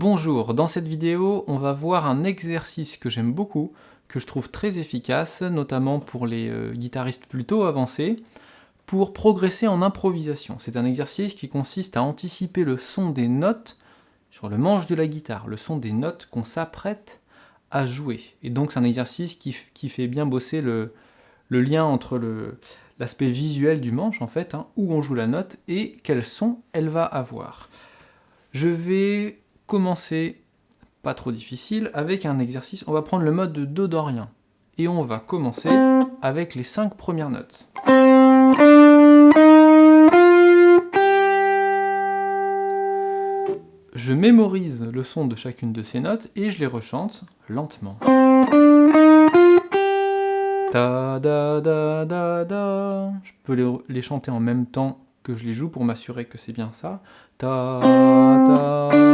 Bonjour, dans cette vidéo, on va voir un exercice que j'aime beaucoup, que je trouve très efficace, notamment pour les euh, guitaristes plutôt avancés, pour progresser en improvisation. C'est un exercice qui consiste à anticiper le son des notes sur le manche de la guitare, le son des notes qu'on s'apprête à jouer. Et donc c'est un exercice qui, fait bien bosser le, lien entre l'aspect visuel du manche, en fait, hein, où on joue la note, et quel son elle va avoir. Je vais commencer, pas trop difficile, avec un exercice. On va prendre le mode de Do dorien. Et on va commencer avec les cinq premières notes. Je mémorise le son de chacune de ces notes et je les rechante lentement. Da da da da. Je peux les chanter en même temps que je les joue pour m'assurer que c'est bien ça. Ta, ta.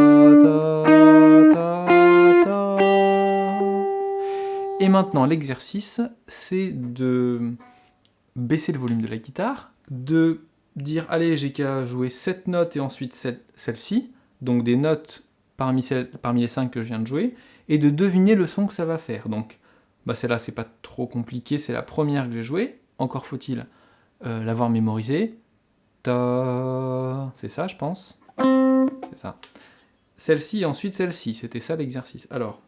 Et maintenant, l'exercice, c'est de baisser le volume de la guitare, de dire, allez, j'ai qu'à jouer cette note et ensuite celle-ci, donc des notes parmi, les cinq que je viens de jouer, et de deviner le son que ça va faire. Donc, bah celle-là, c'est pas trop compliqué, c'est la première que j'ai jouée, encore faut-il euh, l'avoir mémorisée. C'est ça, je pense? C'est ça. Celle-ci et ensuite celle-ci, c'était ça l'exercice. Alors,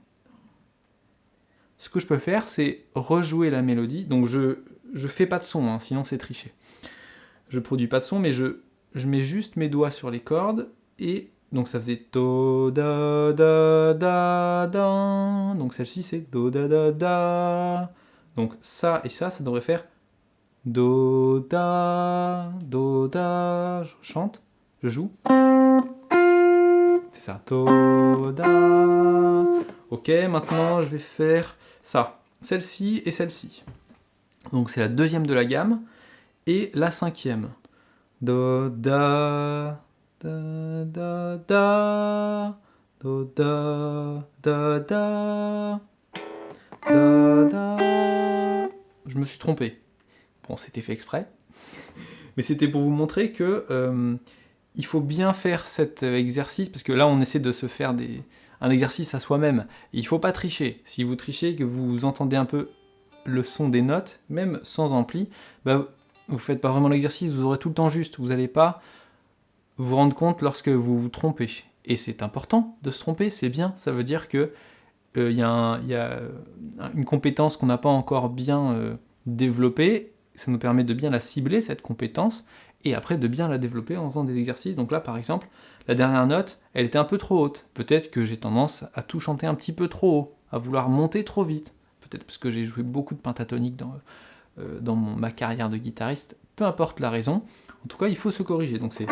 ce que je peux faire, c'est rejouer la mélodie. Donc je je fais pas de son, hein, sinon c'est tricher. Je produis pas de son, mais je, je mets juste mes doigts sur les cordes, et donc ça faisait do da da da da. Donc celle-ci c'est do da da da. Donc ça et ça, ça devrait faire Do, Da, Do, Da. Je chante, je joue. C'est ça. Do, Da. Ok, maintenant je vais faire ça. Celle-ci et celle-ci. Donc c'est la deuxième de la gamme. Et la cinquième. Do, Da, Da, Da, Da. Je me suis trompé. Bon, c'était fait exprès. Mais c'était pour vous montrer que euh, il faut bien faire cet exercice, parce que là, on essaie de se faire un exercice à soi-même. Il ne faut pas tricher. Si vous trichez, que vous entendez un peu le son des notes, même sans ampli, bah, vous ne faites pas vraiment l'exercice, vous aurez tout le temps juste. Vous n'allez pas vous rendre compte lorsque vous vous trompez. Et c'est important de se tromper, c'est bien. Ça veut dire que euh, il y, a une compétence qu'on n'a pas encore bien euh, développée, ça nous permet de bien la cibler, cette compétence, et après de bien la développer en faisant des exercices. Donc là, par exemple, la dernière note, elle était un peu trop haute. Peut-être que j'ai tendance à tout chanter un petit peu trop haut, à vouloir monter trop vite. Peut-être parce que j'ai joué beaucoup de pentatonique dans, euh, dans ma carrière de guitariste. Peu importe la raison. En tout cas, il faut se corriger. Donc c'est...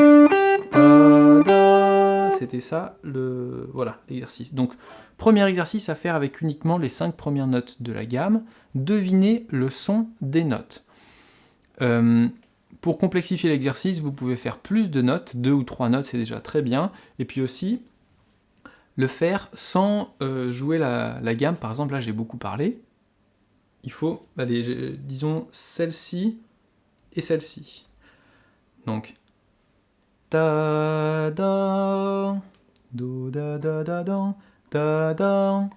C'était ça, le voilà l'exercice. Donc, premier exercice à faire avec uniquement les cinq premières notes de la gamme. Deviner le son des notes. Euh, pour complexifier l'exercice, vous pouvez faire plus de notes, deux ou trois notes, c'est déjà très bien. Et puis aussi, le faire sans euh, jouer la, gamme. Par exemple, là, j'ai beaucoup parlé. Il faut, disons, celle-ci et celle-ci. Donc, ta da, do da da da da, ta da.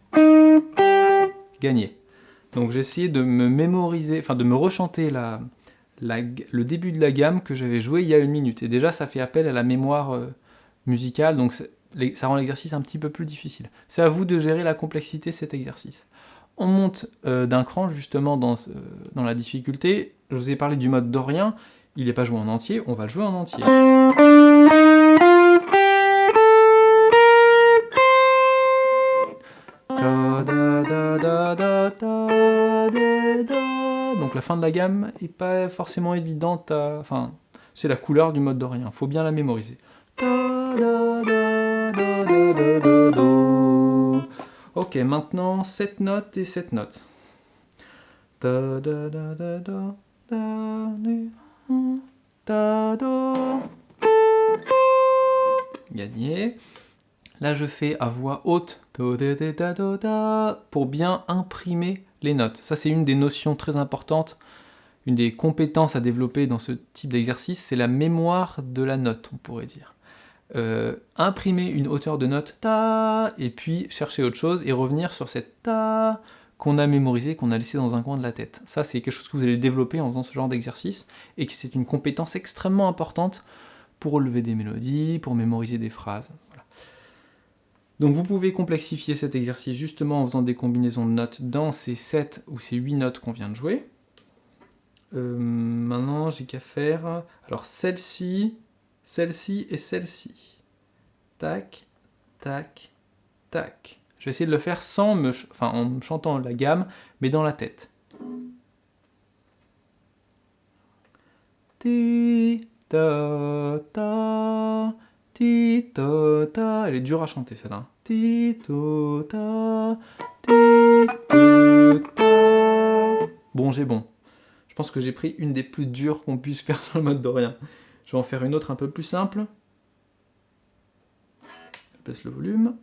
Gagné. Donc j'ai essayé de me mémoriser, enfin de me rechanter la, le début de la gamme que j'avais joué il y a une minute. Et déjà, ça fait appel à la mémoire euh, musicale, donc ça rend l'exercice un petit peu plus difficile. C'est à vous de gérer la complexité de cet exercice. On monte euh, d'un cran justement dans, dans la difficulté. Je vous ai parlé du mode dorien, il n'est pas joué en entier, on va le jouer en entier. Fin de la gamme est pas forcément évidente à... Enfin, c'est la couleur du mode dorien, faut bien la mémoriser. Ok, maintenant cette note et cette note. Gagné. Là, je fais à voix haute pour bien imprimer les notes. Ça, c'est une des notions très importantes, une des compétences à développer dans ce type d'exercice, c'est la mémoire de la note, on pourrait dire. euh, imprimer une hauteur de note ta, et puis chercher autre chose, et revenir sur cette ta qu'on a mémorisé, qu'on a laissé dans un coin de la tête. Ça, c'est quelque chose que vous allez développer en faisant ce genre d'exercice, et que c'est une compétence extrêmement importante pour relever des mélodies, pour mémoriser des phrases. Donc vous pouvez complexifier cet exercice justement en faisant des combinaisons de notes dans ces 7 ou ces 8 notes qu'on vient de jouer. Euh, maintenant, j'ai qu'à faire... Alors celle-ci, celle-ci et celle-ci. Tac, tac, tac. Je vais essayer de le faire sans me... En chantant la gamme, mais dans la tête. Ti, ta, ta, ti, ta, ta. Elle est dure à chanter celle-là. Ti, ta, ta, ti, ta, ta. Bon, j'ai bon. Je pense que j'ai pris une des plus dures qu'on puisse faire sur le mode dorien. Je vais en faire une autre un peu plus simple. Je baisse le volume.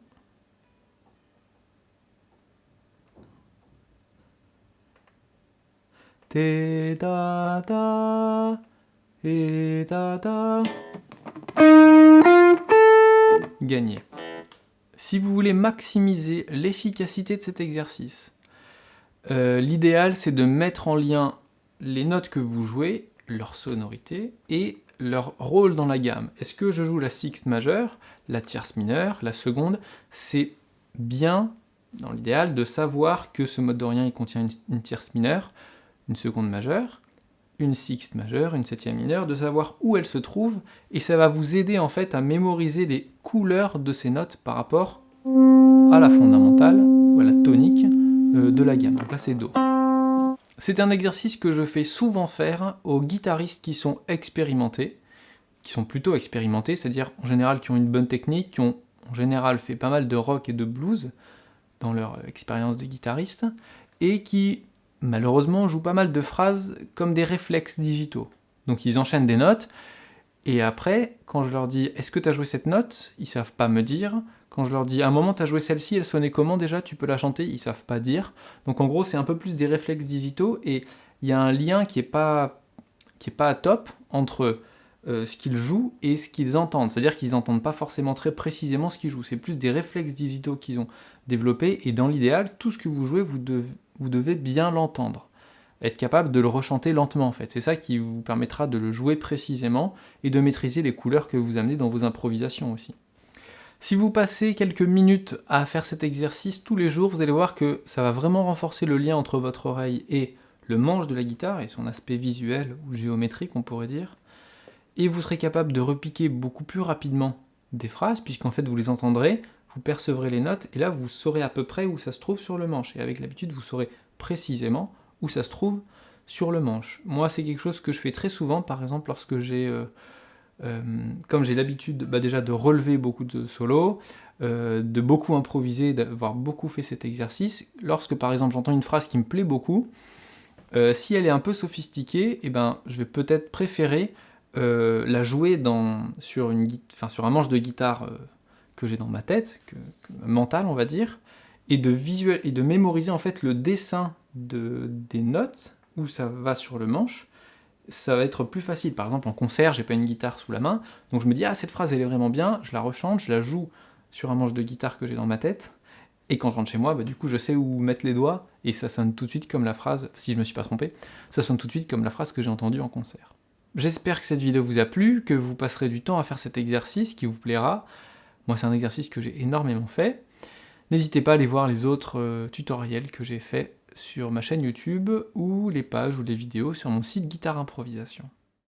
Ta, ta, et ta, ta. Si vous voulez maximiser l'efficacité de cet exercice, euh, l'idéal c'est de mettre en lien les notes que vous jouez, leur sonorité, et leur rôle dans la gamme. Est-ce que je joue la sixte majeure, la tierce mineure, la seconde? C'est bien, dans l'idéal, de savoir que ce mode dorien contient une, tierce mineure, une seconde majeure, une sixte majeure, une septième mineure, de savoir où elle se trouve, et ça va vous aider en fait à mémoriser les couleurs de ces notes par rapport à la fondamentale, ou à la tonique euh, de la gamme. Donc là c'est Do. C'est un exercice que je fais souvent faire aux guitaristes qui sont expérimentés, qui sont plutôt expérimentés, c'est-à-dire en général qui ont une bonne technique, qui ont en général fait pas mal de rock et de blues dans leur expérience de guitariste, et qui malheureusement jouent pas mal de phrases comme des réflexes digitaux. Donc ils enchaînent des notes, et après, quand je leur dis « est-ce que tu as joué cette note ?», ils savent pas me dire. Quand je leur dis « à un moment, tu as joué celle-ci, elle sonnait comment déjà? Tu peux la chanter ?» Ils savent pas dire. Donc en gros, c'est un peu plus des réflexes digitaux et il y a un lien qui est pas, qui est pas top entre euh, ce qu'ils jouent et ce qu'ils entendent. C'est-à-dire qu'ils n'entendent pas forcément très précisément ce qu'ils jouent. C'est plus des réflexes digitaux qu'ils ont développés et dans l'idéal, tout ce que vous jouez, vous, vous devez bien l'entendre être capable de le rechanter lentement en fait. C'est ça qui vous permettra de le jouer précisément et de maîtriser les couleurs que vous amenez dans vos improvisations aussi. Si vous passez quelques minutes à faire cet exercice tous les jours, vous allez voir que ça va vraiment renforcer le lien entre votre oreille et le manche de la guitare et son aspect visuel ou géométrique on pourrait dire, et vous serez capable de repiquer beaucoup plus rapidement des phrases, puisqu'en fait vous les entendrez, vous percevrez les notes, et là vous saurez à peu près où ça se trouve sur le manche, et avec l'habitude vous saurez précisément où ça se trouve sur le manche. Moi c'est quelque chose que je fais très souvent, par exemple lorsque j'ai... Euh, euh, comme j'ai l'habitude bah, déjà de relever beaucoup de solos, euh, de beaucoup improviser, d'avoir beaucoup fait cet exercice, lorsque par exemple j'entends une phrase qui me plaît beaucoup, si elle est un peu sophistiquée, eh ben, je vais peut-être préférer la jouer dans, sur, une, sur un manche de guitare que j'ai dans ma tête, que, mental on va dire, et de, visuel, et de mémoriser en fait le dessin de, des notes où ça va sur le manche, ça va être plus facile. Par exemple, en concert, j'ai pas une guitare sous la main, donc je me dis « Ah, cette phrase, elle est vraiment bien », je la rechante, je la joue sur un manche de guitare que j'ai dans ma tête, et quand je rentre chez moi, bah, du coup, je sais où mettre les doigts, et ça sonne tout de suite comme la phrase, si je me suis pas trompé, ça sonne tout de suite comme la phrase que j'ai entendue en concert. J'espère que cette vidéo vous a plu, que vous passerez du temps à faire cet exercice, qui vous plaira. Moi, c'est un exercice que j'ai énormément fait. N'hésitez pas à aller voir les autres euh, tutoriels que j'ai fait sur ma chaîne YouTube ou les pages ou les vidéos sur mon site Guitare Improvisation.